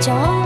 酒